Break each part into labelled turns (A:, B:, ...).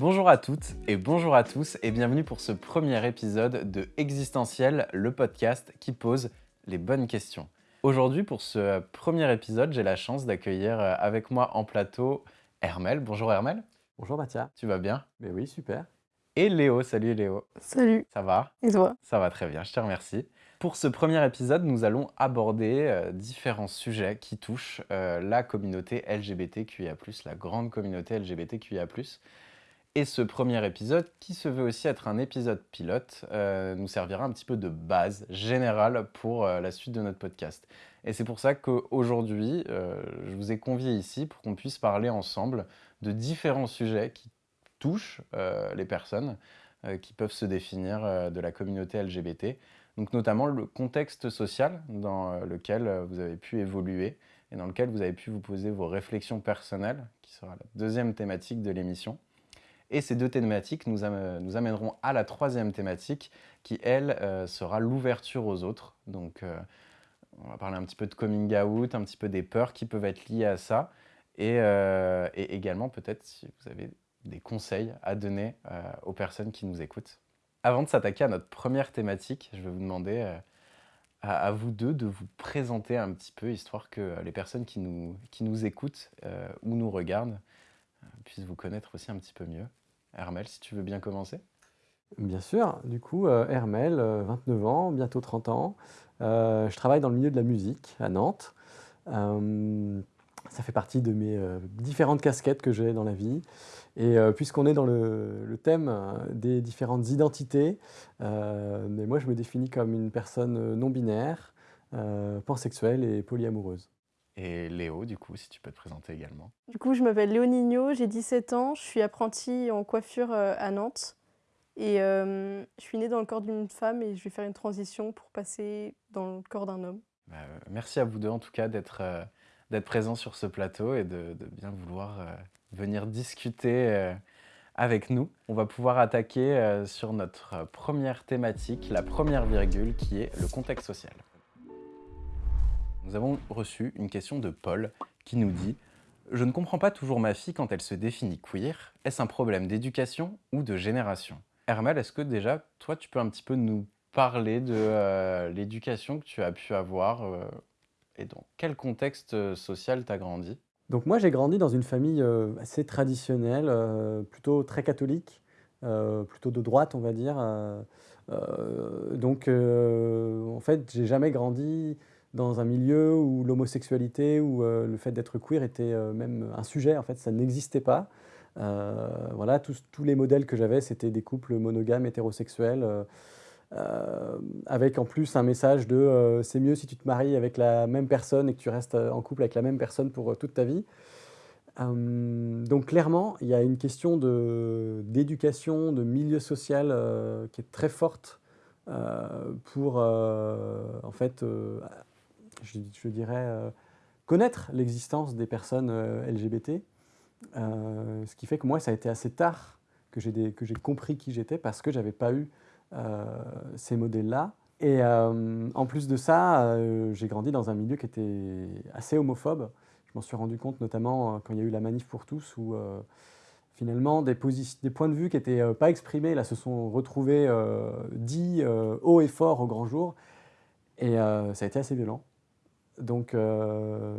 A: Bonjour à toutes et bonjour à tous et bienvenue pour ce premier épisode de Existentiel, le podcast qui pose les bonnes questions. Aujourd'hui, pour ce premier épisode, j'ai la chance d'accueillir euh, avec moi en plateau Hermel. Bonjour Hermel.
B: Bonjour Mathia.
A: Tu vas bien?
B: Mais oui, super.
A: Et Léo. Salut Léo.
C: Salut.
A: Ça va?
C: Et toi?
A: Ça va très bien, je te remercie. Pour ce premier épisode, nous allons aborder euh, différents sujets qui touchent euh, la communauté LGBTQIA+, la grande communauté LGBTQIA+. Et ce premier épisode, qui se veut aussi être un épisode pilote, euh, nous servira un petit peu de base générale pour euh, la suite de notre podcast. Et c'est pour ça qu'aujourd'hui, euh, je vous ai convié ici pour qu'on puisse parler ensemble de différents sujets qui touchent les personnes, qui peuvent se définir de la communauté LGBT. Donc notamment le contexte social dans lequel vous avez pu évoluer et dans lequel vous avez pu vous poser vos réflexions personnelles, qui sera la deuxième thématique de l'émission. Et ces deux thématiques nous, am- nous amèneront à la troisième thématique qui, elle, euh, sera l'ouverture aux autres. Donc, euh, on va parler un petit peu de coming out, un petit peu des peurs qui peuvent être liées à ça. Et, euh, également, peut-être, si vous avez des conseils à donner aux personnes qui nous écoutent. Avant de s'attaquer à notre première thématique, je vais vous demander à, vous deux de vous présenter un petit peu, histoire que les personnes qui nous, qui nous écoutent ou nous regardent puissent vous connaître aussi un petit peu mieux. Hermel, si tu veux bien commencer.
B: Bien sûr, du coup, euh, Hermel, euh, 29 ans, bientôt 30 ans. Euh, je travaille dans le milieu de la musique à Nantes. Euh, ça fait partie de mes euh, différentes casquettes que j'ai dans la vie. Et euh, puisqu'on est dans le, thème euh, des différentes identités, euh, moi je me définis comme une personne euh, non binaire, euh, pansexuelle et polyamoureuse.
A: Et Léo, du coup, si tu peux te présenter également.
C: Du coup, je m'appelle Léonigno, j'ai 17 ans, je suis apprentie en coiffure euh, à Nantes. Et euh, je suis née dans le corps d'une femme et je vais faire une transition pour passer dans le corps d'un homme.
A: Bah, euh, merci à vous deux, en tout cas, d'être euh, d'être présents sur ce plateau et de, de bien vouloir venir discuter avec nous. On va pouvoir attaquer sur notre première thématique, la première virgule, qui est le contexte social. Nous avons reçu une question de Paul qui nous dit « Je ne comprends pas toujours ma fille quand elle se définit queer. Est-ce un problème d'éducation ou de génération ?» Hermel, est-ce que déjà, toi, tu peux un petit peu nous parler de euh, l'éducation que tu as pu avoir euh, et dans quel contexte euh, social tu as grandi?
B: Donc moi j'ai grandi dans une famille assez traditionnelle, plutôt très catholique, plutôt de droite on va dire. donc en fait j'ai jamais grandi dans un milieu où l'homosexualité ou euh, le fait d'être queer était euh, même un sujet, en fait ça n'existait pas. Euh, voilà, tous, tous les modèles que j'avais c'était des couples monogames hétérosexuels. avec en plus un message de c'est mieux si tu te maries avec la même personne et que tu restes en couple avec la même personne pour toute ta vie. Donc clairement, il y a une question de- d'éducation, de, milieu social qui est très forte pour, en fait, je, dirais, euh, connaître l'existence des personnes euh, LGBT. Euh, ce qui fait que moi, ça a été assez tard que j'ai compris qui j'étais parce que j'avais pas eu ces modèles-là. Et en plus de ça, j'ai grandi dans un milieu qui était assez homophobe. Je m'en suis rendu compte notamment quand il y a eu la manif pour tous, où finalement des, points de vue qui n'étaient pas exprimés là, se sont retrouvés dits haut et fort au grand jour. Et ça a été assez violent. Donc euh,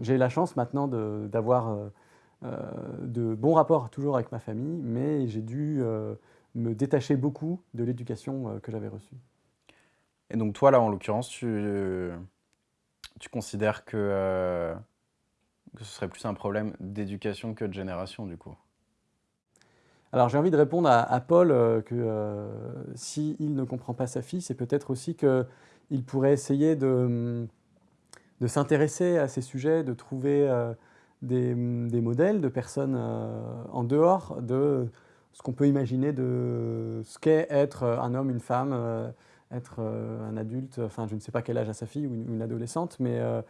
B: j'ai la chance maintenant d'avoir euh, euh, de bons rapports toujours avec ma famille, mais j'ai dû me détacher beaucoup de l'éducation que j'avais reçue.
A: Et donc toi, là, en l'occurrence, tu, tu considères que, euh, que ce serait plus un problème d'éducation que de génération, du coup?
B: Alors j'ai envie de répondre à, à Paul euh, que euh, s'il ne comprend pas sa fille, c'est peut-être aussi qu'il pourrait essayer de, de s'intéresser à ces sujets, de trouver euh, des, des modèles de personnes euh, en dehors de ce qu'on peut imaginer de ce qu'est être un homme, une femme, euh, être euh, un adulte, enfin je ne sais pas quel âge a sa fille ou une, adolescente, mais euh,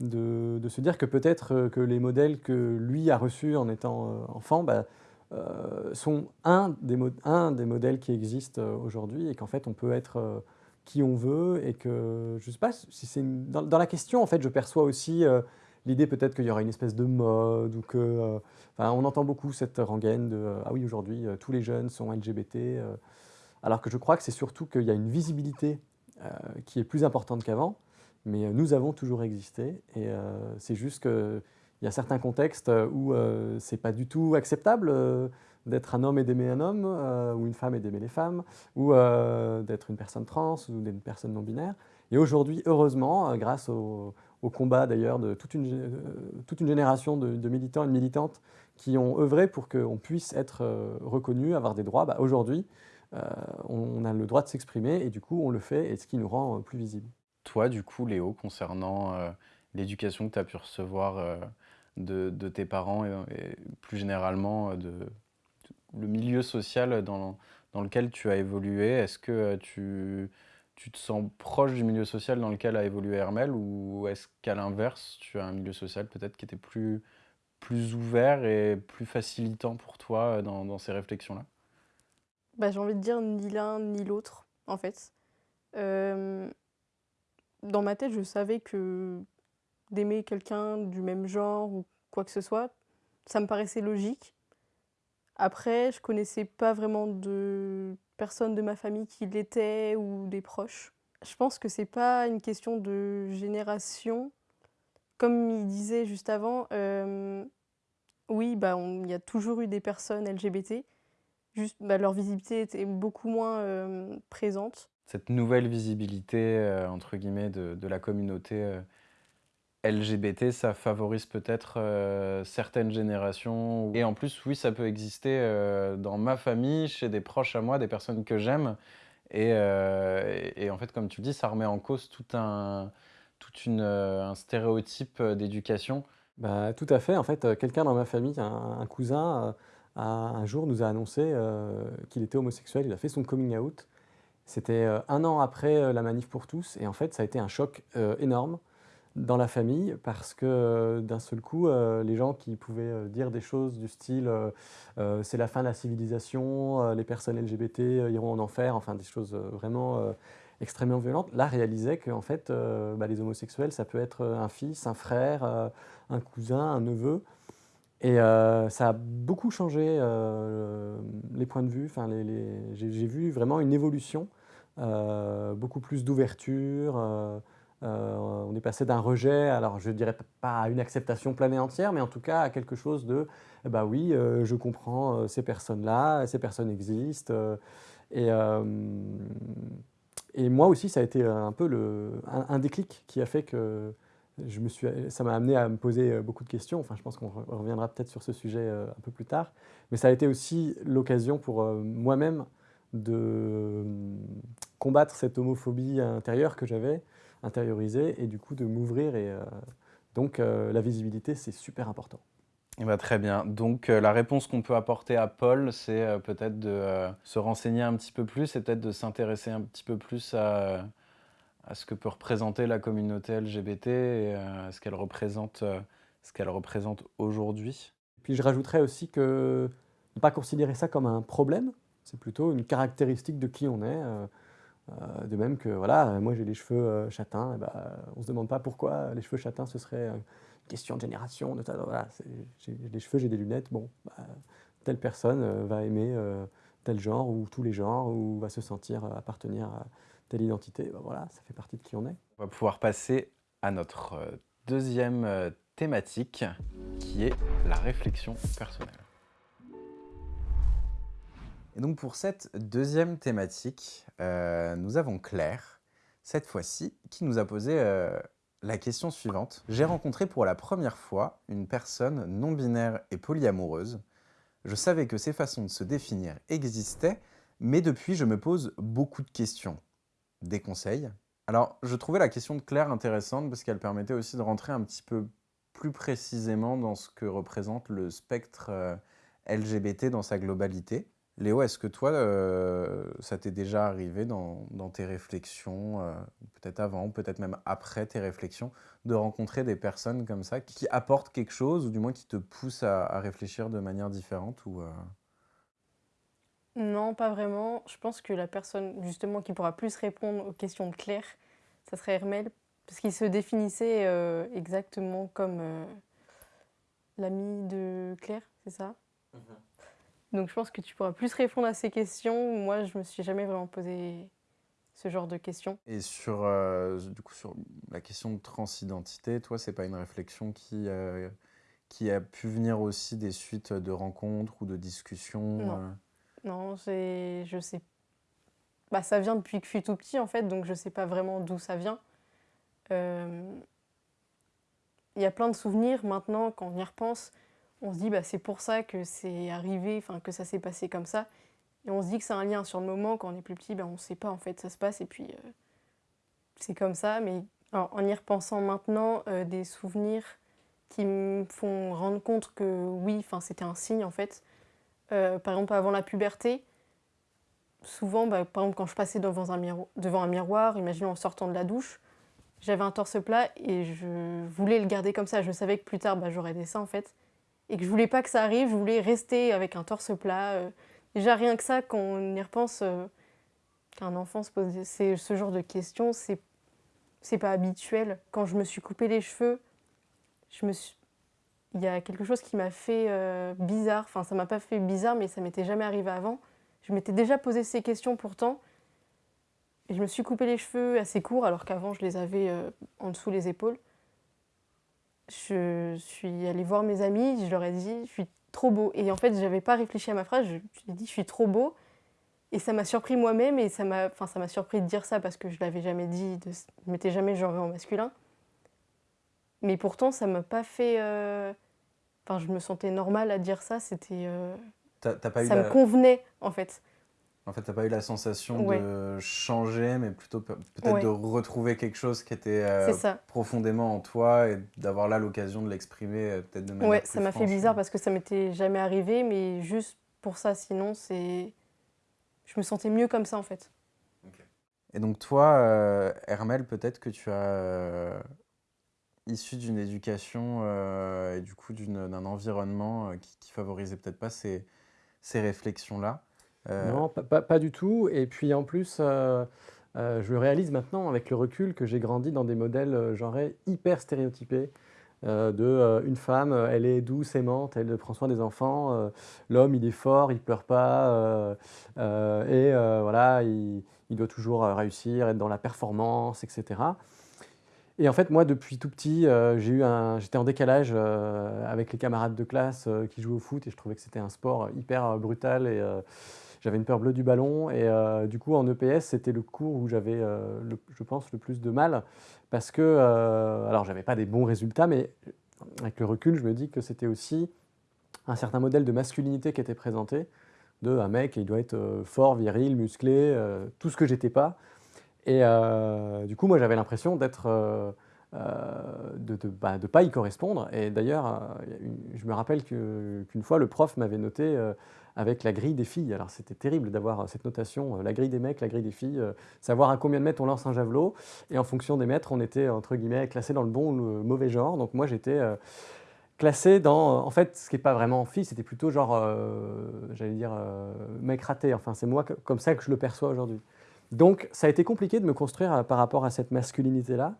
B: de, se dire que peut-être euh, que les modèles que lui a reçus en étant euh, enfant, bah, euh, sont un des, un des modèles qui existent euh, aujourd'hui et qu'en fait on peut être euh, qui on veut et que je sais pas si c'est dans, la question en fait je perçois aussi euh, l'idée peut-être qu'il y aura une espèce de mode ou que... enfin, on entend beaucoup cette rengaine de « ah oui, aujourd'hui, tous les jeunes sont LGBT alors que je crois que c'est surtout qu'il y a une visibilité qui est plus importante qu'avant, mais nous avons toujours existé et c'est juste qu'il y a certains contextes où c'est pas du tout acceptable d'être un homme et d'aimer un homme, ou une femme et d'aimer les femmes, ou d'être une personne trans ou d'être une personne non binaire. Et aujourd'hui, heureusement, grâce au, combat d'ailleurs de toute une, toute une génération de, militants et de militantes qui ont œuvré pour qu'on puisse être reconnu, avoir des droits, bah, aujourd'hui, on a le droit de s'exprimer et du coup, on le fait, et ce qui nous rend plus visibles.
A: Toi, du coup, Léo, concernant l'éducation que tu as pu recevoir de, tes parents et, plus généralement de, le milieu social dans, lequel tu as évolué, est-ce que tu, tu, te sens proche du milieu social dans lequel a évolué Hermel ou est-ce qu'à l'inverse, tu as un milieu social peut-être qui était plus, ouvert et plus facilitant pour toi dans, dans ces réflexions-là?
C: Bah, J'ai envie de dire ni l'un ni l'autre, en fait. Euh, dans ma tête, je savais que d'aimer quelqu'un du même genre ou quoi que ce soit, ça me paraissait logique. Après, je connaissais pas vraiment de personnes de ma famille qui l'étaient ou des proches. Je pense que c'est pas une question de génération. Comme il disait juste avant, euh, oui, bah, il y a toujours eu des personnes LGBT, juste bah, leur visibilité était beaucoup moins euh, présente.
A: Cette nouvelle visibilité, euh, entre guillemets, de, de la communauté LGBT, ça favorise peut-être euh, certaines générations. Et en plus, oui, ça peut exister euh, dans ma famille, chez des proches à moi, des personnes que j'aime. Et, euh, en fait, comme tu le dis, ça remet en cause tout un, tout une, un stéréotype d'éducation.
B: Bah, tout à fait. En fait, quelqu'un dans ma famille, un, cousin, un jour nous a annoncé qu'il était homosexuel. Il a fait son coming out. C'était un an après la manif pour tous. Et en fait, ça a été un choc énorme dans la famille parce que euh, d'un seul coup, euh, les gens qui pouvaient euh, dire des choses du style c'est la fin de la civilisation, les personnes LGBT iront en enfer, enfin des choses vraiment extrêmement violentes, là réalisaient que en fait, bah, les homosexuels, ça peut être un fils, un frère, un cousin, un neveu. Et ça a beaucoup changé les points de vue. Enfin, J'ai vu vraiment une évolution, beaucoup plus d'ouverture. Euh, on est passé d'un rejet, alors je dirais pas à une acceptation pleine et entière, mais en tout cas à quelque chose de bah oui, euh, je comprends euh, ces personnes-là, ces personnes existent. et, moi aussi, ça a été un peu le, un, déclic qui a fait que je me suis, ça m'a amené à me poser beaucoup de questions. Enfin, je pense qu'on reviendra peut-être sur ce sujet un peu plus tard. Mais ça a été aussi l'occasion pour moi-même de combattre cette homophobie intérieure que j'avais intérioriser et du coup de m'ouvrir. Et euh, donc euh, la visibilité, c'est super important.
A: Eh ben, très bien. Donc euh, la réponse qu'on peut apporter à Paul, c'est peut-être de se renseigner un petit peu plus et peut-être de s'intéresser un petit peu plus à, à, ce que peut représenter la communauté LGBT et à ce qu'elle représente, ce qu'elle représente aujourd'hui.
B: Puis je rajouterais aussi que ne pas considérer ça comme un problème, c'est plutôt une caractéristique de qui on est. Euh, de même que, voilà, moi j'ai les cheveux euh, châtains, bah, on ne se demande pas pourquoi les cheveux châtains, ce serait une question de génération. De, voilà, j'ai les cheveux, j'ai des lunettes, bon, bah, telle personne euh, va aimer tel genre ou tous les genres ou va se sentir appartenir à telle identité. Bah, voilà, ça fait partie de qui on est.
A: On va pouvoir passer à notre deuxième thématique qui est la réflexion personnelle. Et donc pour cette deuxième thématique, euh, nous avons Claire, cette fois-ci, qui nous a posé euh, la question suivante. J'ai rencontré pour la première fois une personne non-binaire et polyamoureuse. Je savais que ces façons de se définir existaient, mais depuis je me pose beaucoup de questions. Des conseils? Alors je trouvais la question de Claire intéressante parce qu'elle permettait aussi de rentrer un petit peu plus précisément dans ce que représente le spectre euh, LGBT dans sa globalité. Léo, est-ce que toi, euh, ça t'est déjà arrivé dans, tes réflexions, euh, peut-être avant, peut-être même après tes réflexions, de rencontrer des personnes comme ça qui apportent quelque chose ou du moins qui te poussent à, réfléchir de manière différente ou, euh?
C: Non, pas vraiment. Je pense que la personne justement qui pourra plus répondre aux questions de Claire, ça serait Hermel, Parce qu'il se définissait euh, exactement comme euh, l'ami de Claire, c'est ça? Donc je pense que tu pourras plus répondre à ces questions. Moi, je me suis jamais vraiment posé ce genre de questions.
A: Et sur, euh, du coup, sur la question de transidentité, toi, c'est pas une réflexion qui, euh, qui a pu venir aussi des suites de rencontres ou de discussions
C: Non.
A: euh,
C: Non, je sais. Bah, ça vient depuis que je suis tout petit en fait, donc je sais pas vraiment d'où ça vient. Euh, Il y a plein de souvenirs maintenant, quand on y repense, on se dit bah, c'est pour ça que c'est arrivé, enfin que ça s'est passé comme ça. Et on se dit que c'est un lien sur le moment, quand on est plus petit, bah, on ne sait pas en fait, ça se passe et puis euh, c'est comme ça. Mais en, en y repensant maintenant, euh, des souvenirs qui me font rendre compte que oui, c'était un signe en fait. Euh, par exemple, avant la puberté, souvent, bah, par exemple, quand je passais devant un, miro- devant un miroir, imaginons en sortant de la douche, j'avais un torse plat et je voulais le garder comme ça. Je savais que plus tard, bah, j'aurais des seins en fait. Et que je voulais pas que ça arrive, je voulais rester avec un torse plat. euh. déjà, rien que ça, quand on y repense, euh, qu'un enfant se pose ce genre de questions, c'est c'est pas habituel. Quand je me suis coupé les cheveux, je me il y a quelque chose qui m'a fait euh, bizarre. Enfin, ça m'a pas fait bizarre, mais ça m'était jamais arrivé avant. Je m'étais déjà posé ces questions pourtant. Et je me suis coupé les cheveux assez courts, alors qu'avant je les avais euh, en dessous les épaules. Je suis allée voir mes amis, je leur ai dit, je suis trop beau. Et en fait, j'avais pas réfléchi à ma phrase, je me suis dit, je suis trop beau. Et ça m'a surpris moi-même, et ça m'a enfin, ça m'a surpris de dire ça parce que je l'avais jamais dit, de, je m'étais jamais genrée en masculin. Mais pourtant, ça m'a pas fait. euh, Enfin, je me sentais normale à dire ça, c'était. euh, ça
A: la...
C: me convenait, en fait.
A: En fait, t'as pas eu la sensation
C: Ouais.
A: de changer, mais plutôt pe- peut-être
C: Ouais.
A: de retrouver quelque chose qui était euh, profondément en toi et d'avoir là l'occasion de l'exprimer euh, peut-être de manière
C: Ouais,
A: plus
C: ça m'a fait bizarre parce que ça m'était jamais arrivé, mais juste pour ça, sinon, c'est. Je me sentais mieux comme ça, en fait.
A: Et donc toi, euh, Hermel, peut-être que tu as euh, issu d'une éducation et du coup d'un environnement qui, qui favorisait peut-être pas ces, ces réflexions-là. Euh,
B: Non, pas, du tout. Et puis en plus, euh, euh, je réalise maintenant avec le recul que j'ai grandi dans des modèles genrés hyper stéréotypés. de une femme, elle est douce, aimante, elle prend soin des enfants. L'homme, il est fort, il pleure pas. et voilà, il, doit toujours réussir, être dans la performance, etc. Et en fait, moi, depuis tout petit, j'étais en décalage avec les camarades de classe qui jouaient au foot et je trouvais que c'était un sport hyper brutal et j'avais une peur bleue du ballon. Et euh, du coup, en EPS, c'était le cours où j'avais, euh, je pense, le plus de mal parce que, euh, alors, j'avais pas des bons résultats, mais avec le recul, je me dis que c'était aussi un certain modèle de masculinité qui était présenté, de un mec, il doit être euh, fort, viril, musclé, tout ce que j'étais pas. Et du coup, moi, j'avais l'impression d'être, de ne bah, pas y correspondre. Et d'ailleurs, euh, je me rappelle qu'une fois, le prof m'avait noté euh, avec la grille des filles. Alors, c'était terrible d'avoir euh, cette notation, euh, la grille des mecs, la grille des filles, euh, savoir à combien de mètres on lance un javelot. Et en fonction des mètres, on était, entre guillemets, classé dans le bon ou le mauvais genre. Donc, moi, j'étais euh, classé dans, en fait, ce qui n'est pas vraiment fille, c'était plutôt genre, euh, j'allais dire, euh, mec raté. Enfin, c'est moi comme ça que je le perçois aujourd'hui. Donc, ça a été compliqué de me construire euh, par rapport à cette masculinité-là.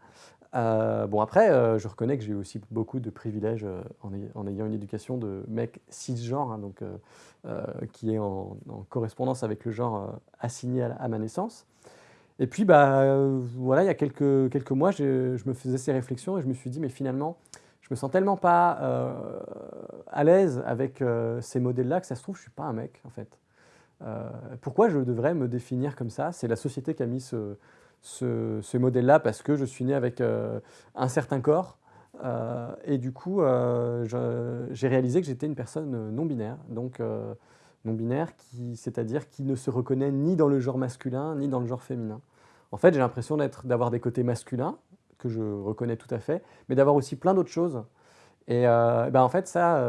B: Euh, bon, après, euh, je reconnais que j'ai eu aussi beaucoup de privilèges euh, en, ay- en ayant une éducation de mec cisgenre, hein, donc, qui est en, correspondance avec le genre assigné à, ma naissance. Et puis, bah, voilà, il y a quelques, quelques mois, je, me faisais ces réflexions et je me suis dit, mais finalement, je me sens tellement pas à l'aise avec ces modèles-là que ça se trouve, je suis pas un mec, en fait. Pourquoi je devrais me définir comme ça? C'est la société qui a mis ce, ce, modèle-là parce que je suis né avec euh, un certain corps. euh, et du coup, euh, j'ai réalisé que j'étais une personne non binaire. Donc, non binaire, qui- c'est-à-dire qui ne se reconnaît ni dans le genre masculin ni dans le genre féminin. En fait, j'ai l'impression d'avoir des côtés masculins, que je reconnais tout à fait, mais d'avoir aussi plein d'autres choses. Et ben en fait, ça,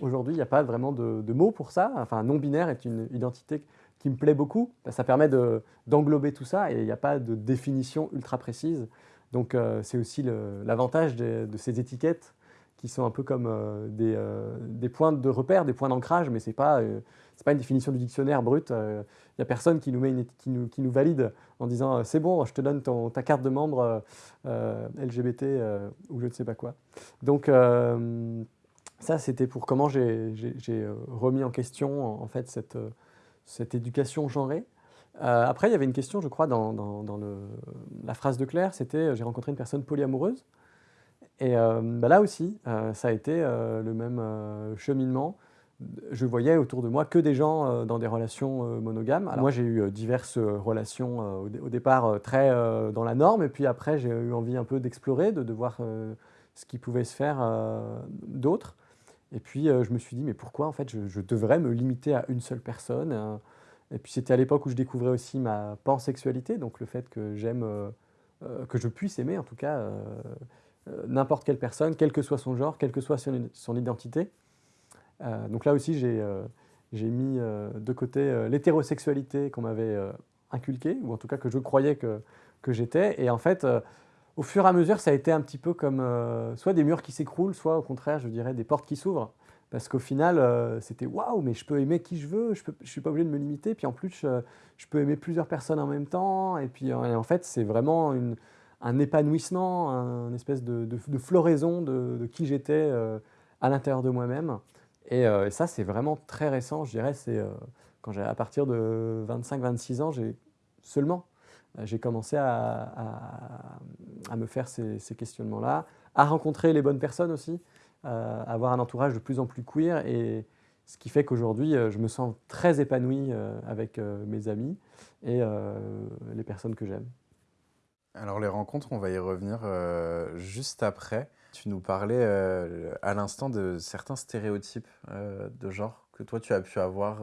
B: aujourd'hui, il n'y a pas vraiment de, de mots pour ça. Enfin, non-binaire est une identité qui me plaît beaucoup. Ça permet de- d'englober tout ça et il n'y a pas de définition ultra précise. Donc, euh, c'est aussi l'avantage de, ces étiquettes qui sont un peu comme des, des, points de repère, des points d'ancrage, mais ce n'est pas, pas une définition du dictionnaire brut. Il n'y a personne qui nous, met qui nous, qui nous valide en disant c'est bon, je te donne ton, ta carte de membre LGBT ou je ne sais pas quoi. Donc, ça, c'était pour comment j'ai remis en question en fait cette, cette éducation genrée. Euh, après, il y avait une question, je crois, dans, la phrase de Claire, c'était euh, « j'ai rencontré une personne polyamoureuse ». Et euh, bah là aussi, ça a été le même cheminement. Je voyais autour de moi que des gens dans des relations monogames. Moi, j'ai eu diverses relations au, départ très dans la norme, et puis après, j'ai eu envie un peu d'explorer, de, de, voir ce qui pouvait se faire d'autre. Et puis, je me suis dit, mais pourquoi en fait je, devrais me limiter à une seule personne et puis c'était à l'époque où je découvrais aussi ma pansexualité, donc le fait que j'aime, euh, euh, que je puisse aimer en tout cas euh, n'importe quelle personne, quel que soit son genre, quelle que soit son, identité. donc là aussi j'ai mis de côté l'hétérosexualité qu'on m'avait inculquée, ou en tout cas que je croyais que, que j'étais. Et en fait, au fur et à mesure, ça a été un petit peu comme soit des murs qui s'écroulent, soit au contraire, je dirais, des portes qui s'ouvrent. Parce qu'au final, euh, c'était waouh, mais je peux aimer qui je veux, je ne suis pas obligé de me limiter. Puis en plus, je, peux aimer plusieurs personnes en même temps. Et puis en fait, c'est vraiment un épanouissement, un espèce de, floraison de, qui j'étais euh, à l'intérieur de moi-même. Euh, et, ça, c'est vraiment très récent, je dirais. C'est quand j'ai à partir de 25-26 ans, j'ai seulement j'ai commencé à, me faire ces, questionnements-là, à rencontrer les bonnes personnes aussi. Euh, avoir un entourage de plus en plus queer et ce qui fait qu'aujourd'hui, euh, je me sens très épanoui euh, avec mes amis et les personnes que j'aime.
A: Alors les rencontres, on va y revenir juste après. Tu nous parlais à l'instant de certains stéréotypes de genre que toi tu as pu avoir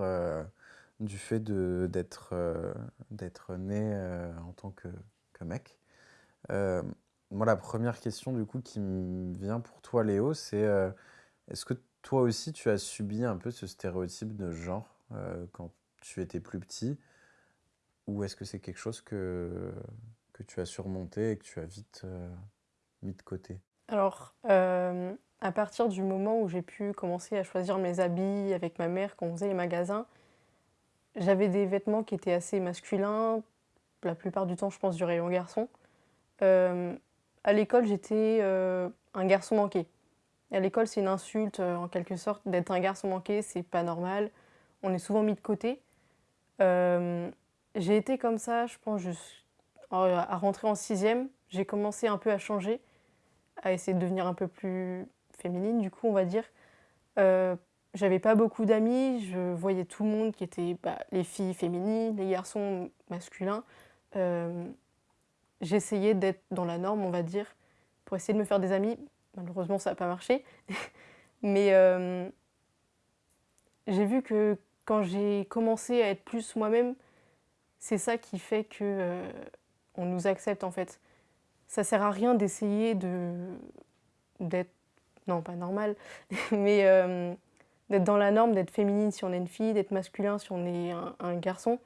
A: du fait d'être né en tant que, que mec. Moi, la première question du coup qui me vient pour toi, Léo, c'est euh, est-ce que toi aussi tu as subi un peu ce stéréotype de genre euh, quand tu étais plus petit? Ou est-ce que c'est quelque chose que, que tu as surmonté et que tu as vite euh, mis de côté?
C: Alors, à partir du moment où j'ai pu commencer à choisir mes habits avec ma mère quand on faisait les magasins, j'avais des vêtements qui étaient assez masculins, la plupart du temps je pense du rayon garçon. À l'école, j'étais euh, un garçon manqué. À l'école, c'est une insulte euh, en quelque sorte d'être un garçon manqué, c'est pas normal. On est souvent mis de côté. Euh, j'ai été comme ça, je pense, à rentrer en sixième. J'ai commencé un peu à changer, à essayer de devenir un peu plus féminine, du coup, on va dire. J'avais pas beaucoup d'amis, je voyais tout le monde qui était bah, les filles féminines, les garçons masculins j'essayais d'être dans la norme, on va dire, pour essayer de me faire des amis. Malheureusement, ça n'a pas marché. Mais euh, j'ai vu que quand j'ai commencé à être plus moi-même, c'est ça qui fait que euh, on nous accepte en fait. Ça sert à rien d'essayer de d'être non pas normal, mais euh, d'être dans la norme, d'être féminine si on est une fille, d'être masculin si on est un, garçon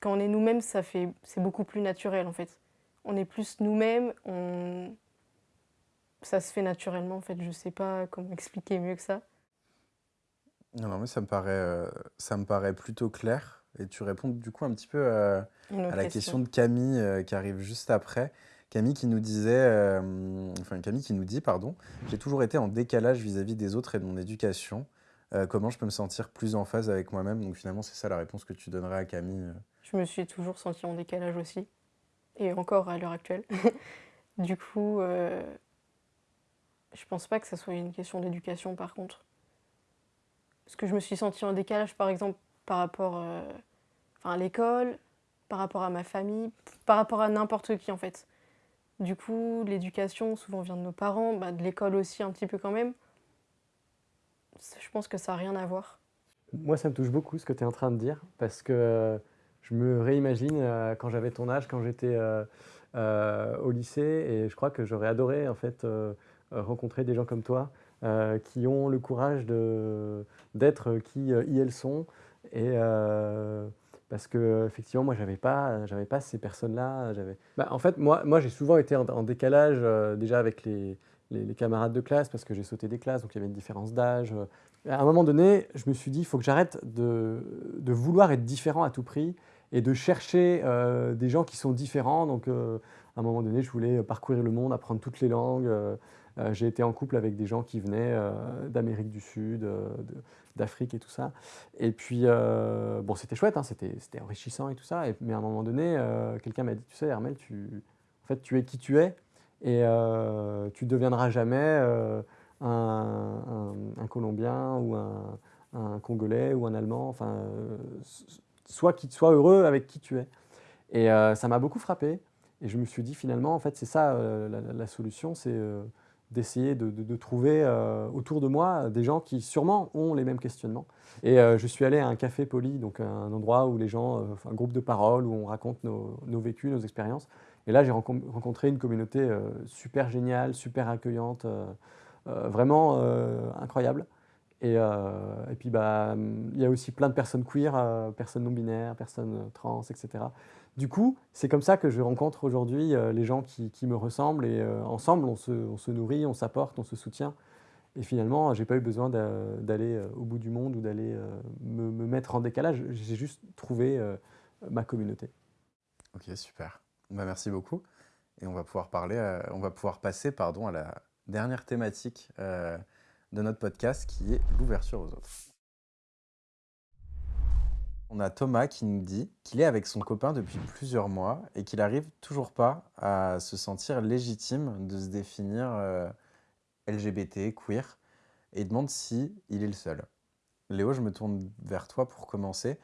C: quand on est nous-mêmes, ça fait, c'est beaucoup plus naturel en fait. On est plus nous-mêmes, on... ça se fait naturellement en fait. Je sais pas comment expliquer mieux que ça.
A: Non, non mais ça me paraît, euh, ça me paraît plutôt clair. Et tu réponds du coup un petit peu euh, à la question. de Camille euh, qui arrive juste après. Camille qui nous disait, enfin Camille qui nous dit, pardon, j'ai toujours été en décalage vis-à-vis -vis des autres et de mon éducation. comment je peux me sentir plus en phase avec moi-même? Donc finalement, c'est ça la réponse que tu donnerais à Camille
C: je me suis toujours sentie en décalage aussi, et encore à l'heure actuelle. du coup, euh, je pense pas que ça soit une question d'éducation par contre. Parce que je me suis sentie en décalage par exemple par rapport euh, à l'école, par rapport à ma famille, par rapport à n'importe qui en fait. Du coup, l'éducation souvent vient de nos parents, bah, de l'école aussi un petit peu quand même. Je pense que ça n'a rien à voir.
B: Moi, ça me touche beaucoup ce que tu es en train de dire, parce que je me réimagine euh, quand j'avais ton âge, quand j'étais euh, euh, au lycée, et je crois que j'aurais adoré en fait rencontrer des gens comme toi qui ont le courage d'être qui ils elles sont, parce que effectivement moi j'avais pas j'avais pas ces personnes là j'avais bah, en fait moi moi j'ai souvent été en, décalage déjà avec les les, camarades de classe parce que j'ai sauté des classes, donc il y avait une différence d'âge. À un moment donné, je me suis dit, il faut que j'arrête de, vouloir être différent à tout prix et de chercher des gens qui sont différents. Donc, à un moment donné, je voulais parcourir le monde, apprendre toutes les langues. J'ai été en couple avec des gens qui venaient d'Amérique du Sud, d'Afrique et tout ça. Et puis, bon, c'était chouette, hein, c'était enrichissant et tout ça. mais à un moment donné, quelqu'un m'a dit, tu sais, Hermel, tu, en fait, tu es qui tu es et euh, tu ne deviendras jamais euh, un, Colombien ou un, Congolais ou un Allemand. Enfin, euh, sois, qui, sois heureux avec qui tu es. Et ça m'a beaucoup frappé. Et je me suis dit finalement, en fait, c'est ça la, solution, c'est d'essayer de, trouver autour de moi des gens qui sûrement ont les mêmes questionnements. Et je suis allé à un café poli, donc un endroit où les gens, un groupe de parole, où on raconte nos, nos vécus, nos expériences. Et là, j'ai rencontré une communauté euh, super géniale, super accueillante, euh, euh, vraiment incroyable. Et, puis, bah, il y a aussi plein de personnes queer, personnes non-binaires, personnes trans, etc. Du coup, c'est comme ça que je rencontre aujourd'hui les gens qui, me ressemblent et ensemble, on se, nourrit, on s'apporte, on se soutient. Et finalement, je n'ai pas eu besoin d'aller au bout du monde ou d'aller me, me, mettre en décalage. J'ai juste trouvé ma communauté.
A: Ok, super. Bah, merci beaucoup. Et on va pouvoir, parler, euh, on va pouvoir passer pardon, à la dernière thématique euh, de notre podcast qui est l'ouverture aux autres. On a Thomas qui nous dit qu'il est avec son copain depuis plusieurs mois et qu'il n'arrive toujours pas à se sentir légitime de se définir euh, LGBT, queer, et demande si il est le seul. Léo, je me tourne vers toi pour commencer.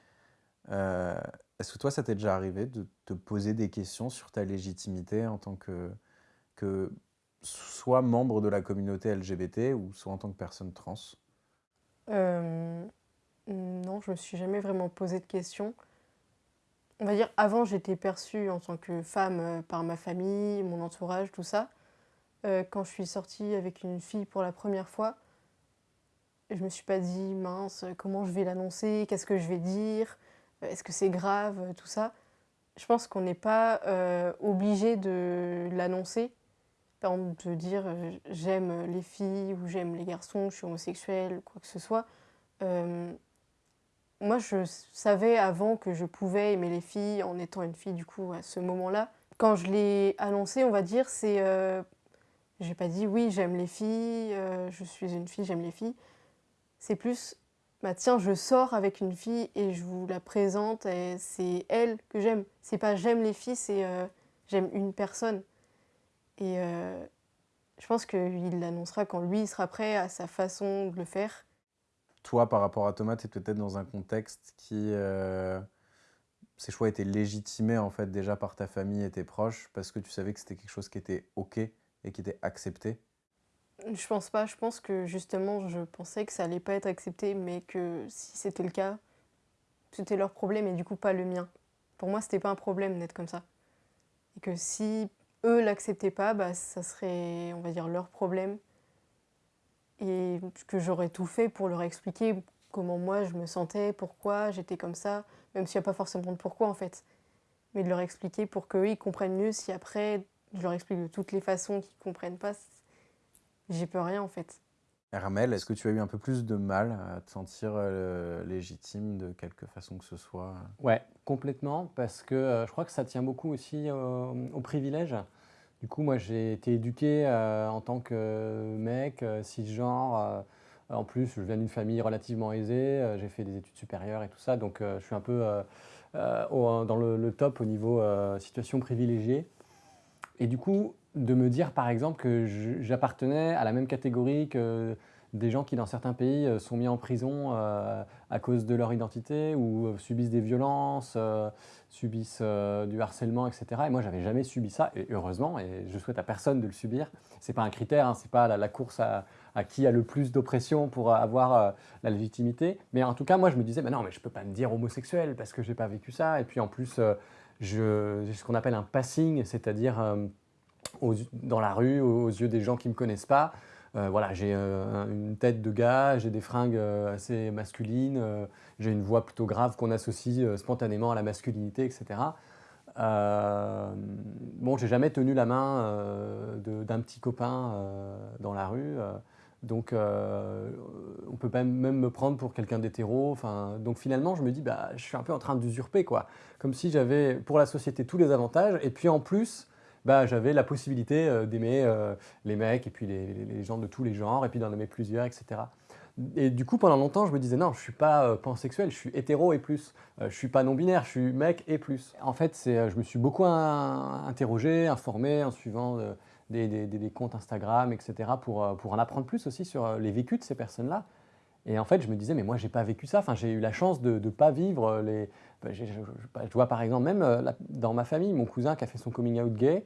A: Est-ce que toi, ça t'est déjà arrivé de te poser des questions sur ta légitimité en tant que, que soit membre de la communauté LGBT ou soit en tant que personne trans
C: euh, Non, je me suis jamais vraiment posé de questions. On va dire, avant, j'étais perçue en tant que femme euh, par ma famille, mon entourage, tout ça. Euh, quand je suis sortie avec une fille pour la première fois, je me suis pas dit, mince, comment je vais l'annoncer, qu'est-ce que je vais dire est-ce que c'est grave, tout ça Je pense qu'on n'est pas obligé de l'annoncer. Par exemple, de dire euh, j'aime les filles ou j'aime les garçons, je suis homosexuel, quoi que ce soit. moi, je savais avant que je pouvais aimer les filles en étant une fille, du coup, à ce moment-là. Quand je l'ai annoncé, on va dire, c'est. j'ai pas dit oui, j'aime les filles, je suis une fille, j'aime les filles. C'est plus bah tiens, je sors avec une fille et je vous la présente et c'est elle que j'aime. C'est pas j'aime les filles, c'est euh, j'aime une personne. Et euh, je pense qu'il l'annoncera quand lui sera prêt à sa façon de le faire.
A: Toi, par rapport à Thomas, tu es peut-être dans un contexte qui... Euh, ces choix étaient légitimés en fait déjà par ta famille et tes proches parce que tu savais que c'était quelque chose qui était OK et qui était accepté
C: je pense pas. Je pense que justement, je pensais que ça allait pas être accepté, mais que si c'était le cas, c'était leur problème et du coup pas le mien. Pour moi, c'était pas un problème d'être comme ça. Et que si eux l'acceptaient pas, bah, ça serait, on va dire, leur problème. Et que j'aurais tout fait pour leur expliquer comment moi je me sentais, pourquoi j'étais comme ça, même s'il n'y a pas forcément de pourquoi en fait. Mais de leur expliquer pour qu'eux ils comprennent mieux si après je leur explique de toutes les façons qu'ils comprennent pas, J'y peux rien en fait.
A: Hermel, est-ce que tu as eu un peu plus de mal à te sentir euh, légitime de quelque façon que ce soit?
B: Ouais, complètement, parce que euh, je crois que ça tient beaucoup aussi au privilège. Du coup, moi, j'ai été éduqué euh, en tant que mec, cisgenre. en plus, je viens d'une famille relativement aisée, j'ai fait des études supérieures et tout ça, donc je suis un peu dans le, le, top au niveau situation privilégiée. Et du coup, de me dire par exemple que j'appartenais à la même catégorie que des gens qui dans certains pays euh, sont mis en prison euh, à cause de leur identité ou euh, subissent des violences, subissent du harcèlement, etc. Et moi, j'avais jamais subi ça, et heureusement, et je souhaite à personne de le subir. C'est pas un critère, hein, c'est pas la, course à, qui a le plus d'oppression pour avoir la légitimité. Mais en tout cas, moi, je me disais, non, mais je peux pas me dire homosexuel parce que j'ai pas vécu ça. Et puis en plus, j'ai ce qu'on appelle un passing, c'est-à-dire dans la rue, aux, yeux des gens qui ne me connaissent pas. Euh, voilà, j'ai euh, une tête de gars, j'ai des fringues euh, assez masculines, j'ai une voix plutôt grave qu'on associe spontanément à la masculinité, etc. Bon, j'ai jamais tenu la main d'un petit copain dans la rue. Donc, on peut même, me prendre pour quelqu'un d'hétéro. Donc finalement, je me dis, bah, je suis un peu en train d'usurper, quoi. Comme si j'avais pour la société tous les avantages, et puis en plus, bah, j'avais la possibilité d'aimer les mecs, et puis les, gens de tous les genres, et puis d'en aimer plusieurs, etc. Et du coup, pendant longtemps, je me disais, non, je ne suis pas euh, pansexuel, je suis hétéro et plus. Euh, je suis pas non-binaire, je suis mec et plus. En fait, euh, je me suis beaucoup interrogé, informé en suivant des, comptes Instagram, etc., pour, pour en apprendre plus aussi sur les vécus de ces personnes-là. Et en fait, je me disais, mais moi, j'ai pas vécu ça. Enfin, j'ai eu la chance de ne pas vivre les. Bah, je, je, vois par exemple, même dans ma famille, mon cousin qui a fait son coming out gay,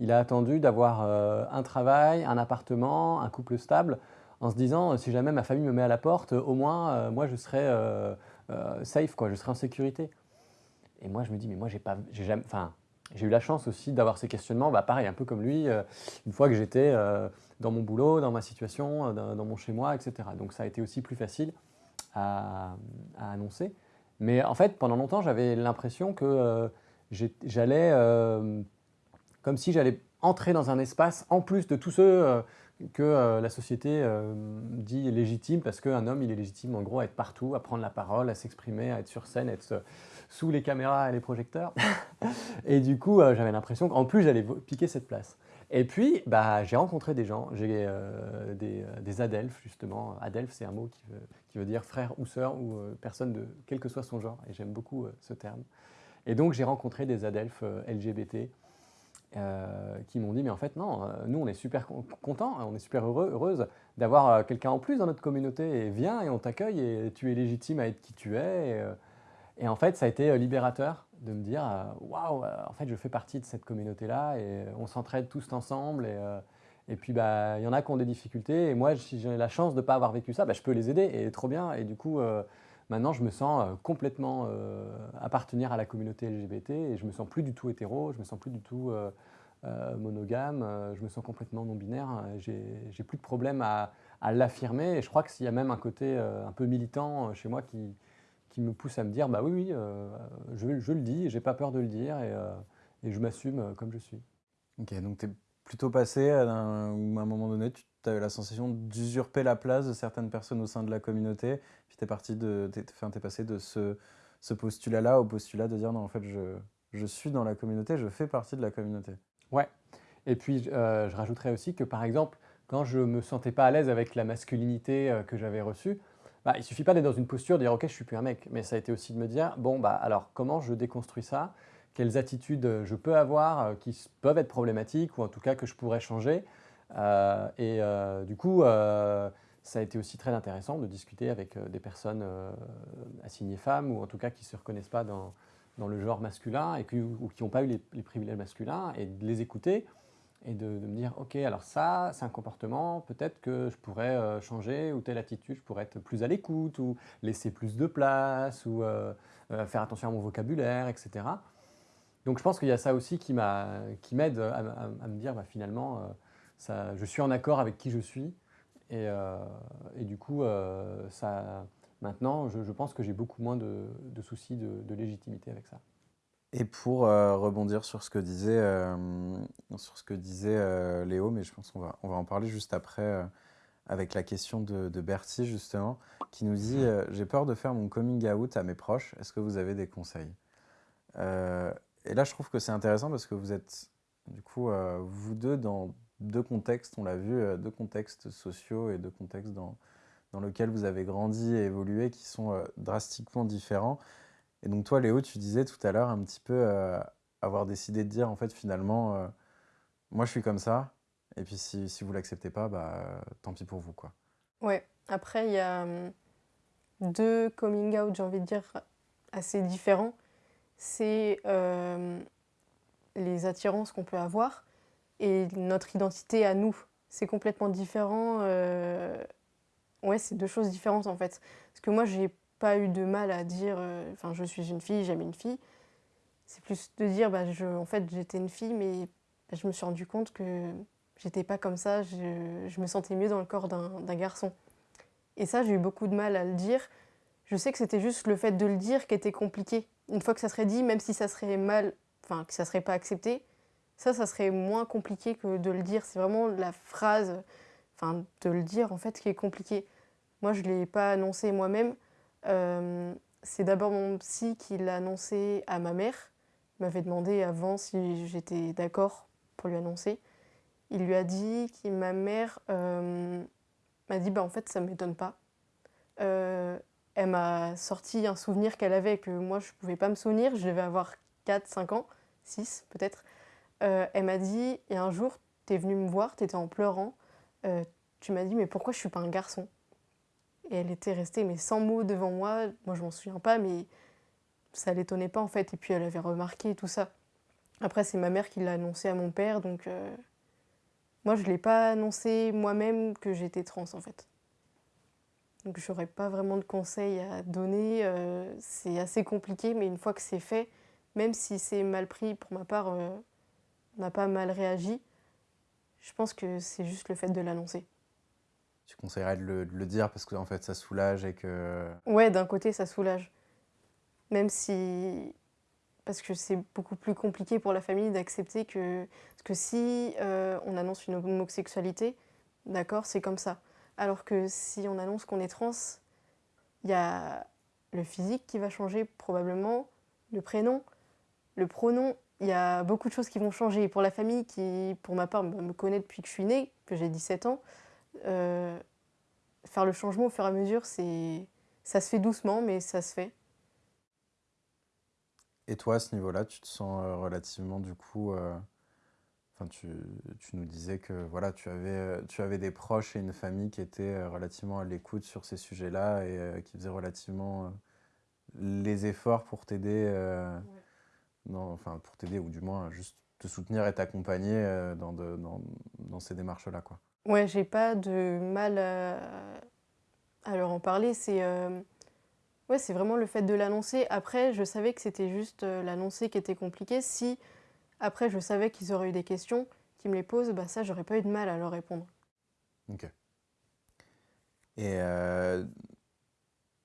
B: il a attendu d'avoir un travail, un appartement, un couple stable en se disant si jamais ma famille me met à la porte, au moins euh, moi je serai euh, euh, safe, quoi, je serai en sécurité. Et moi je me dis mais moi j'ai pas, j'ai jamais, enfin j'ai eu la chance aussi d'avoir ces questionnements, bah pareil un peu comme lui, une fois que j'étais dans mon boulot, dans ma situation, dans, mon chez moi, etc. Donc ça a été aussi plus facile à, annoncer. Mais en fait pendant longtemps j'avais l'impression que j'allais comme si j'allais entrer dans un espace en plus de tous ceux que euh, la société euh, dit légitime parce qu'un homme, il est légitime en gros à être partout, à prendre la parole, à s'exprimer, à être sur scène, à être sous les caméras et les projecteurs. et du coup, euh, j'avais l'impression qu'en plus, j'allais piquer cette place. Et puis, bah, j'ai rencontré des gens, j'ai des, des, adelphes justement. Adelphe, c'est un mot qui veut, dire frère ou sœur ou personne de quel que soit son genre. Et j'aime beaucoup ce terme. Et donc, j'ai rencontré des adelphes LGBT euh, qui m'ont dit mais en fait non, euh, nous on est super contents, on est super heureux, heureuse d'avoir euh, quelqu'un en plus dans notre communauté et viens et on t'accueille et tu es légitime à être qui tu es. Et, en fait ça a été libérateur de me dire waouh, en fait je fais partie de cette communauté-là et on s'entraide tous ensemble et, et puis bah il y en a qui ont des difficultés et moi si j'ai la chance de ne pas avoir vécu ça, bah, je peux les aider et trop bien et du coup Maintenant, je me sens euh, complètement euh, appartenir à la communauté LGBT et je me sens plus du tout hétéro, je me sens plus du tout euh, monogame, je me sens complètement non-binaire. J'ai plus de problème à, l'affirmer et je crois que s'il y a même un côté un peu militant chez moi qui, qui me pousse à me dire bah oui, oui, je, je, le dis, j'ai pas peur de le dire et, et je m'assume comme je suis.
A: Ok, donc tu es plutôt passé à un, à un moment donné, tu as eu la sensation d'usurper la place de certaines personnes au sein de la communauté, puis tu es, parti de, es, passé de ce, ce postulat-là au postulat de dire non, en fait, je, je, suis dans la communauté, je fais partie de la communauté.
B: Ouais. Et puis, euh, je rajouterais aussi que, par exemple, quand je me sentais pas à l'aise avec la masculinité euh, que j'avais reçue, bah, il ne suffit pas d'être dans une posture de dire ok, je suis plus un mec, mais ça a été aussi de me dire bon, bah, alors comment je déconstruis ça? Quelles attitudes je peux avoir euh, qui peuvent être problématiques ou en tout cas que je pourrais changer? Euh, et euh, du coup, euh, ça a été aussi très intéressant de discuter avec des personnes assignées femmes ou en tout cas qui ne se reconnaissent pas dans, dans, le genre masculin et qui, ou qui n'ont pas eu les, privilèges masculins et de les écouter et de, me dire ok alors ça c'est un comportement peut-être que je pourrais changer ou telle attitude je pourrais être plus à l'écoute ou laisser plus de place ou faire attention à mon vocabulaire etc donc je pense qu'il y a ça aussi qui m'aide à, à, me dire bah, finalement je suis en accord avec qui je suis. Et, euh, du coup, euh, ça, maintenant, je, pense que j'ai beaucoup moins de, soucis de, légitimité avec ça.
A: Et pour euh, rebondir sur ce que disait, sur ce que disait Léo, mais je pense qu'on va, on va en parler juste après avec la question de, Bertie, justement, qui nous dit J'ai peur de faire mon coming out à mes proches, est-ce que vous avez des conseils? Et là, je trouve que c'est intéressant parce que vous êtes, du coup, vous deux, dans deux contextes, on l'a vu, euh, deux contextes sociaux et deux contextes dans, dans lesquels vous avez grandi et évolué qui sont euh, drastiquement différents. Et donc toi, Léo, tu disais tout à l'heure un petit peu euh, avoir décidé de dire, en fait, finalement, moi, je suis comme ça, et puis si, si vous l'acceptez pas, bah, tant pis pour vous, quoi.
C: Ouais, après, il y a hum, deux coming out, j'ai envie de dire, assez différents. C'est les attirances qu'on peut avoir et notre identité à nous. C'est complètement différent. Euh, ouais, c'est deux choses différentes en fait. Parce que moi, j'ai pas eu de mal à dire, euh, enfin, je suis une fille, j'aime une fille. C'est plus de dire, bah, je, en fait, j'étais une fille, mais je me suis rendu compte que j'étais pas comme ça. Je, je, me sentais mieux dans le corps d'un garçon. Et ça, j'ai eu beaucoup de mal à le dire. Je sais que c'était juste le fait de le dire qui était compliqué. Une fois que ça serait dit, même si ça serait mal enfin que ça serait pas accepté, ça, ça serait moins compliqué que de le dire. C'est vraiment la phrase, enfin de le dire en fait qui est compliqué. Moi, je l'ai pas annoncé moi-même. Euh, c'est d'abord mon psy qui l'a annoncé à ma mère. Il m'avait demandé avant si j'étais d'accord pour lui annoncer. Il lui a dit que ma mère euh, m'a dit bah en fait ça ne m'étonne pas. Euh, elle m'a sorti un souvenir qu'elle avait que moi je ne pouvais pas me souvenir. Je devais avoir 4, 5 ans, 6 peut-être. Elle m'a dit, et un jour, tu es venu me voir, tu étais en pleurant. tu m'as dit, mais pourquoi je suis pas un garçon? Et elle était restée, mais sans mots devant moi. Moi, je m'en souviens pas, mais ça l'étonnait pas en fait. Et puis, elle avait remarqué tout ça. Après, c'est ma mère qui l'a annoncé à mon père, donc moi, je ne l'ai pas annoncé moi-même que j'étais trans, en fait. Donc, je n'aurais pas vraiment de conseils à donner. Euh, c'est assez compliqué, mais une fois que c'est fait, même si c'est mal pris, pour ma part, euh, on n'a pas mal réagi. Je pense que c'est juste le fait de l'annoncer.
A: Tu conseillerais de le, dire parce que en fait, ça soulage et que...
C: Ouais, d'un côté, ça soulage. Même si parce que c'est beaucoup plus compliqué pour la famille d'accepter que, que si euh, on annonce une homosexualité, d'accord, c'est comme ça. Alors que si on annonce qu'on est trans, il y a le physique qui va changer probablement, le prénom, le pronom, il y a beaucoup de choses qui vont changer. Pour la famille qui, pour ma part, me connaît depuis que je suis née, que j'ai 17 ans, euh, faire le changement au fur et à mesure, ça se fait doucement, mais ça se fait.
A: Et toi, à ce niveau-là, tu te sens euh, relativement, du coup, euh, enfin, tu, tu, nous disais que voilà, tu avais, euh, tu avais des proches et une famille qui étaient relativement à l'écoute sur ces sujets-là et qui faisaient relativement les efforts pour t'aider, enfin, pour t'aider ou du moins juste te soutenir et t'accompagner dans, dans, dans, ces démarches-là, quoi.
C: Ouais, j'ai pas de mal à, leur en parler. C'est Ouais, c'est vraiment le fait de l'annoncer. Après, je savais que c'était juste euh, l'annoncer qui était compliqué. Si après je savais qu'ils auraient eu des questions, qu'ils me les posent, bah ça, j'aurais pas eu de mal à leur répondre.
A: Ok. Et euh,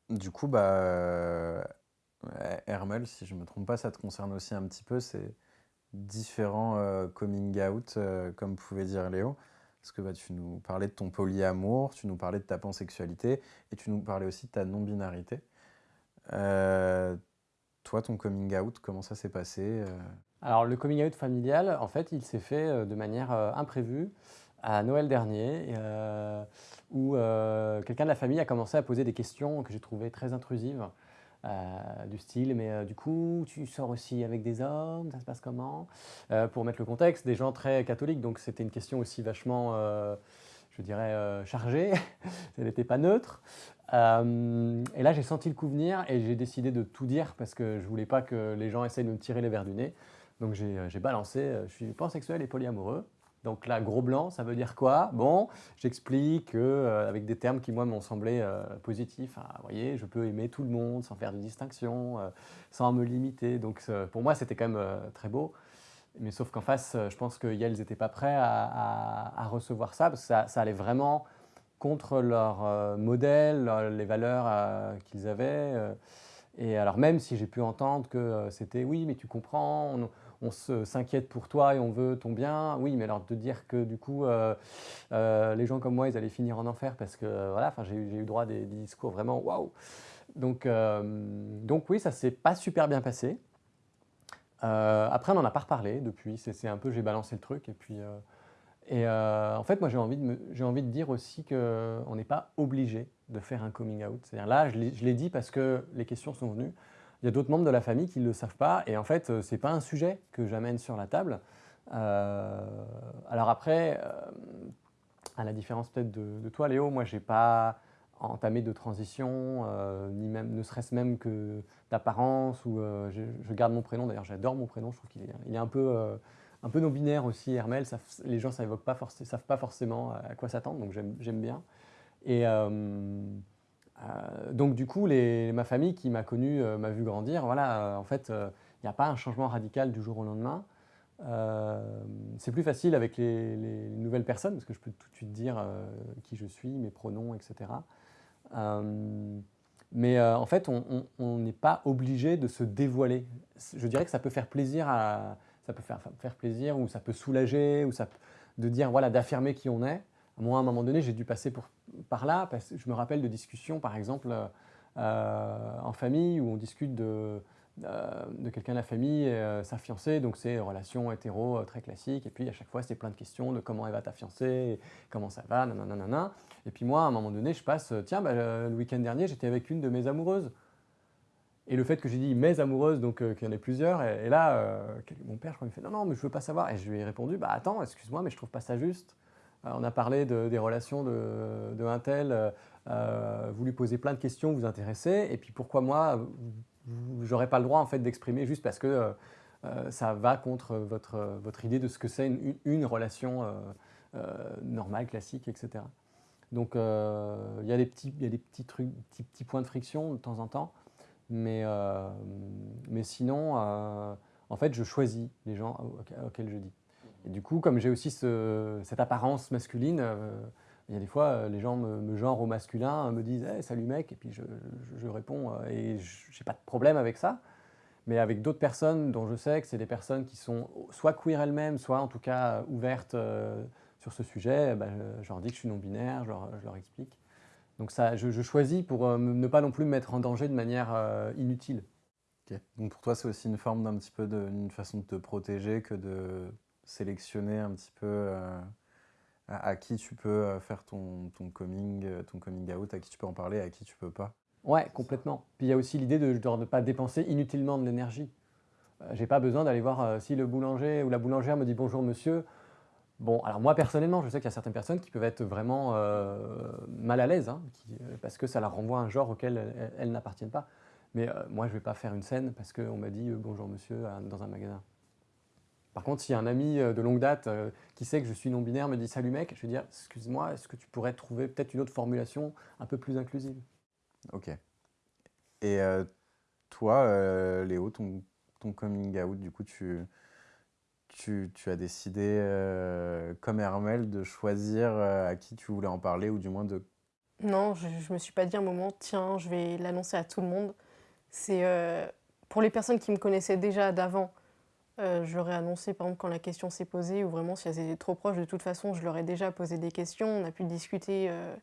A: du coup, bah, euh, Hermel, si je me trompe pas, ça te concerne aussi un petit peu, c'est différents coming out, comme pouvait dire Léo. Parce que bah, tu nous parlais de ton polyamour, tu nous parlais de ta pansexualité, et tu nous parlais aussi de ta non-binarité. Euh, toi, ton coming out, comment ça s'est passé euh?
B: Alors, le coming out familial, en fait, il s'est fait euh, de manière imprévue à Noël dernier, où quelqu'un de la famille a commencé à poser des questions que j'ai trouvées très intrusives. Du style, mais du coup, tu sors aussi avec des hommes, ça se passe comment? Pour mettre le contexte, des gens très catholiques, donc c'était une question aussi vachement, je dirais, chargée, elle n'était pas neutre. Euh, et là, j'ai senti le coup venir et j'ai décidé de tout dire parce que je voulais pas que les gens essayent de me tirer les verres du nez. Donc j'ai euh, balancé, euh, je suis pansexuel et polyamoureux. Donc là, gros blanc, ça veut dire quoi? Bon, j'explique avec des termes qui, moi, m'ont semblé positifs. vous voyez, je peux aimer tout le monde sans faire de distinction, sans me limiter. Donc pour moi, c'était quand même très beau. Mais sauf qu'en face, je pense que Yale n'étaient pas prêts à, recevoir ça parce que ça, allait vraiment contre leur euh, modèle, les valeurs euh, qu'ils avaient. Euh. et alors même si j'ai pu entendre que c'était oui, mais tu comprends, on, s'inquiète pour toi et on veut ton bien. Oui, mais alors de dire que du coup, les gens comme moi, ils allaient finir en enfer parce que voilà, j'ai eu droit à des, discours vraiment waouh. Donc, donc oui, ça s'est pas super bien passé. après, on n'en a pas reparlé depuis. C'est un peu, j'ai balancé le truc et puis et euh, en fait, moi, j'ai envie, envie de dire aussi qu'on n'est pas obligé de faire un coming out. C'est-à-dire là, je l'ai dit parce que les questions sont venues. Il y a d'autres membres de la famille qui ne le savent pas. Et en fait, euh, ce n'est pas un sujet que j'amène sur la table. Euh, alors après, à la différence peut-être de, toi, Léo, moi, je n'ai pas entamé de transition, ni même, ne serait-ce même que d'apparence. ou je, garde mon prénom. D'ailleurs, j'adore mon prénom. Je trouve qu'il est, il est un peu un peu non-binaire aussi, Hermel. les gens ne savent pas forcément à quoi s'attendre, donc j'aime bien. Et euh, euh, donc du coup, ma famille qui m'a connu, euh, m'a vu grandir, voilà, en fait, il n'y a pas un changement radical du jour au lendemain. c'est plus facile avec les, nouvelles personnes, parce que je peux tout de suite dire qui je suis, mes pronoms, etc. Mais en fait, on n'est pas obligé de se dévoiler. Je dirais que ça peut faire plaisir ça peut faire plaisir ou ça peut soulager ou ça de dire voilà d'affirmer qui on est. Moi, à un moment donné, j'ai dû passer par là parce que je me rappelle de discussions, par exemple, en famille où on discute de, euh, de quelqu'un de la famille, euh, sa fiancée, donc c'est relation hétéro euh, très classique. Et puis à chaque fois, c'est plein de questions de comment elle va ta fiancée, comment ça va, nanana. Et puis moi, à un moment donné, je passe, tiens, bah, le week-end dernier, j'étais avec une de mes amoureuses. Et le fait que j'ai dit mes amoureuses, donc qu'il y en ait plusieurs, et, là, mon père, je crois, il me fait non, non, mais je veux pas savoir. Et je lui ai répondu, bah attends, excuse-moi, mais je trouve pas ça juste. On a parlé des relations de, de un tel, vous lui posez plein de questions, vous intéressez, et puis pourquoi moi, j'aurais pas le droit en fait d'exprimer juste parce que euh, euh, ça va contre votre, idée de ce que c'est une, relation euh, normale, classique, etc. Donc il y a des petits, y des petits trucs, petits, points de friction de temps en temps, mais, mais sinon, en fait, je choisis les gens auxquels je dis. Et du coup, comme j'ai aussi cette apparence masculine, il y a des fois, euh, les gens me, me au masculin, me disent Salut mec », et puis je, réponds, euh, et je n'ai pas de problème avec ça. Mais avec d'autres personnes dont je sais que c'est des personnes qui sont soit queer elles-mêmes, soit en tout cas ouvertes euh, sur ce sujet, bah, je, leur dis que je suis non-binaire, je, leur, explique. Donc ça, je, choisis pour ne pas non plus me mettre en danger de manière inutile.
A: Donc pour toi, c'est aussi une forme d'un petit peu d'une façon de te protéger que de sélectionner un petit peu à, qui tu peux euh, faire ton, ton, coming, euh, ton coming out, à qui tu peux en parler, à qui tu peux pas.
B: Ouais, complètement. Puis il y a aussi l'idée de ne pas dépenser inutilement de l'énergie. Euh, j'ai pas besoin d'aller voir si le boulanger ou la boulangère me dit bonjour monsieur. Bon, alors moi personnellement, je sais qu'il y a certaines personnes qui peuvent être vraiment mal à l'aise, hein, parce que ça leur renvoie un genre auquel elles, n'appartiennent pas. Mais moi, je vais pas faire une scène parce qu'on m'a dit bonjour monsieur dans un magasin. Par contre, si un ami euh, de longue date euh, qui sait que je suis non-binaire me dit « Salut mec », je vais dire « Excuse-moi, est-ce que tu pourrais trouver peut-être une autre formulation un peu plus inclusive ?»
A: Ok. Et euh, toi, Léo, ton, coming out, du coup, tu, tu, as décidé, comme Hermel, de choisir à qui tu voulais en parler, ou du moins de...
C: Non, je ne me suis pas dit un moment « Tiens, je vais l'annoncer à tout le monde ». C'est pour les personnes qui me connaissaient déjà d'avant, euh, je leur ai annoncé, par exemple, quand la question s'est posée, ou vraiment si elles étaient trop proches, de toute façon, je leur ai déjà posé des questions. On a pu discuter euh,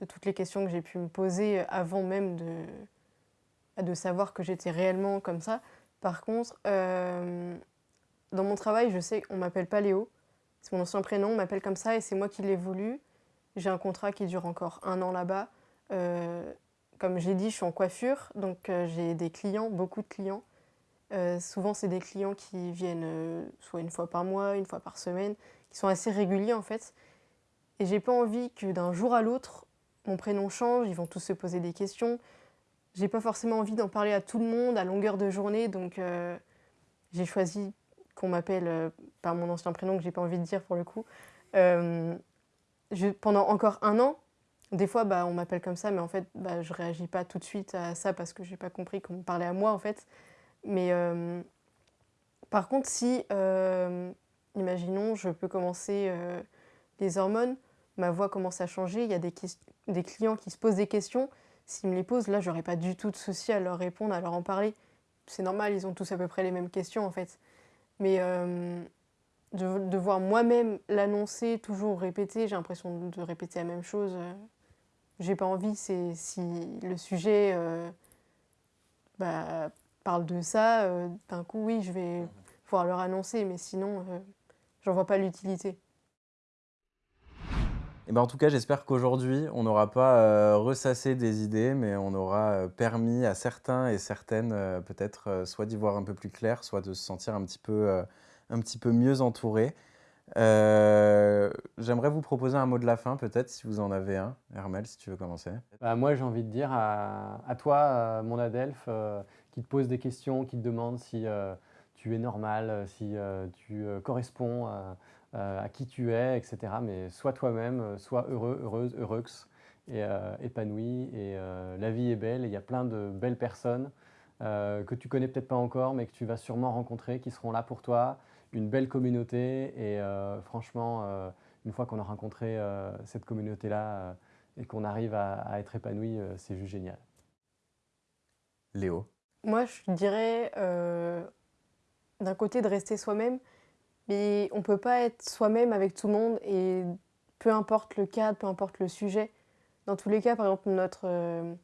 C: de toutes les questions que j'ai pu me poser avant même de, de savoir que j'étais réellement comme ça. Par contre, euh, dans mon travail, je sais qu'on ne m'appelle pas Léo. C'est mon ancien prénom, on m'appelle comme ça et c'est moi qui l'ai voulu. J'ai un contrat qui dure encore un an là-bas. comme j'ai dit, je suis en coiffure, donc j'ai des clients, beaucoup de clients. Euh, souvent, c'est des clients qui viennent euh, soit une fois par mois, une fois par semaine, qui sont assez réguliers en fait. Et j'ai pas envie que d'un jour à l'autre, mon prénom change, ils vont tous se poser des questions. J'ai pas forcément envie d'en parler à tout le monde à longueur de journée, donc euh, j'ai choisi qu'on m'appelle par mon ancien prénom que j'ai pas envie de dire pour le coup. Pendant encore un an, des fois, bah, on m'appelle comme ça, mais en fait, bah, je réagis pas tout de suite à ça parce que j'ai pas compris qu'on me parlait à moi, en fait. Mais euh, par contre, si, euh, imaginons, je peux commencer euh, les hormones, ma voix commence à changer, il y a des, des clients qui se posent des questions, s'ils me les posent, là, j'aurais pas du tout de souci à leur répondre, à leur en parler. C'est normal, ils ont tous à peu près les mêmes questions, en fait. Mais de, voir moi-même l'annoncer, toujours répéter, j'ai l'impression de répéter la même chose. j'ai pas envie, c'est si le sujet bah, parle de ça, euh, d'un coup, oui, je vais pouvoir leur annoncer, mais sinon, euh, j'en vois pas l'utilité.
A: Et eh ben en tout cas, j'espère qu'aujourd'hui, on n'aura pas euh, ressassé des idées, mais on aura permis à certains et certaines peut-être soit d'y voir un peu plus clair, soit de se sentir un petit peu, un petit peu mieux entouré. J'aimerais vous proposer un mot de la fin, peut-être, si vous en avez un. Hermel, si tu veux commencer.
B: Bah, moi, j'ai envie de dire à, à toi, mon Adelph, qui te pose des questions, qui te demande si euh, tu es normal, euh, si euh, tu corresponds à qui tu es, etc. Mais sois toi-même, sois heureux, heureuse, heureux et épanoui. Et la vie est belle, il y a plein de belles personnes que tu connais peut-être pas encore, mais que tu vas sûrement rencontrer, qui seront là pour toi. Une belle communauté et franchement, une fois qu'on a rencontré cette communauté-là et qu'on arrive à, à, être épanoui, c'est juste génial.
A: Léo
C: Moi, je dirais euh, d'un côté de rester soi-même, mais on peut pas être soi-même avec tout le monde et peu importe le cadre, peu importe le sujet. Dans tous les cas, par exemple, notre, euh,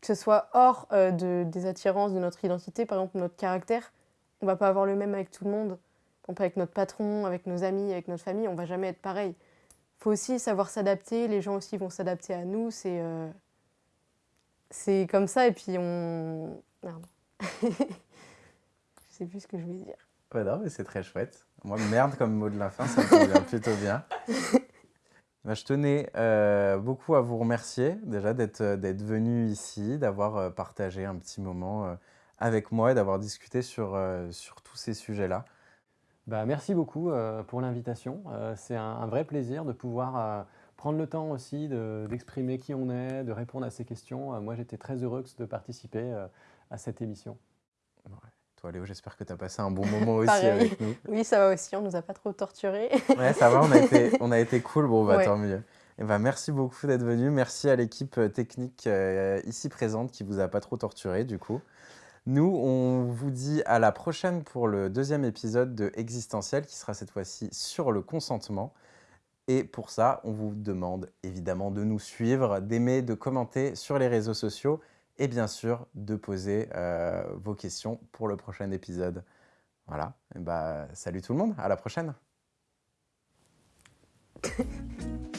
C: que ce soit hors euh, de, des attirances de notre identité, par exemple notre caractère, on va pas avoir le même avec tout le monde. Exemple, avec notre patron, avec nos amis, avec notre famille, on va jamais être pareil. faut aussi savoir s'adapter, les gens aussi vont s'adapter à nous, c'est c'est comme ça, et puis on... Merde. je sais plus ce que je voulais dire.
A: Ouais, non, mais c'est très chouette. Moi, merde comme mot de la fin, ça me convient plutôt bien. Bah, je tenais euh, beaucoup à vous remercier déjà d'être euh, venu ici, d'avoir euh, partagé un petit moment euh, avec moi et d'avoir discuté sur, sur tous ces sujets-là.
B: Bah, merci beaucoup pour l'invitation. C'est un, un vrai plaisir de pouvoir prendre le temps aussi de- d'exprimer qui on est, de répondre à ces questions. Euh, moi, j'étais très heureux de participer euh, à cette émission.
A: Toi, Léo, j'espère que tu as passé un bon moment aussi avec nous.
C: Oui, ça va aussi, on nous a pas trop torturés.
A: Ouais, ça va, on a été, on a été cool. Bon, bah
C: Ouais.
A: tant mieux. Et bah, merci beaucoup d'être venu. Merci à l'équipe euh, technique euh, ici présente qui vous a pas trop torturé, du coup. Nous, on vous dit à la prochaine pour le deuxième épisode de Existentiel qui sera cette fois-ci sur le consentement. Et pour ça, on vous demande évidemment de nous suivre, d'aimer, de commenter sur les réseaux sociaux et bien sûr de poser euh, vos questions pour le prochain épisode. Voilà. Bah, salut tout le monde, à la prochaine.